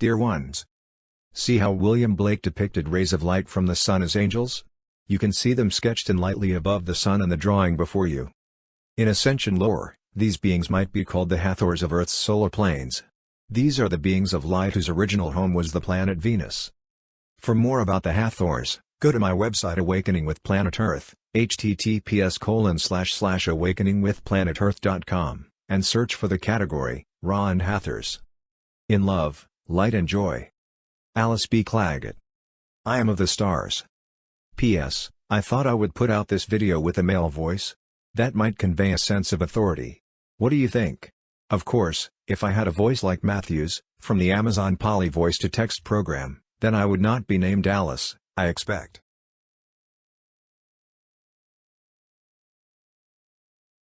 Dear ones. See how William Blake depicted rays of light from the sun as angels? You can see them sketched in lightly above the sun in the drawing before you. In Ascension lore, these beings might be called the Hathors of Earth's solar planes. These are the beings of light whose original home was the planet Venus. For more about the Hathors, go to my website Awakening with Planet Earth, https awakeningwithplanetearth.com, and search for the category, Ra and Hathors. In love, light and joy. Alice B. Clagett. I am of the stars. P.S. I thought I would put out this video with a male voice. That might convey a sense of authority. What do you think? Of course, if I had a voice like Matthew's, from the Amazon Polly voice-to-text program, then I would not be named Alice, I expect.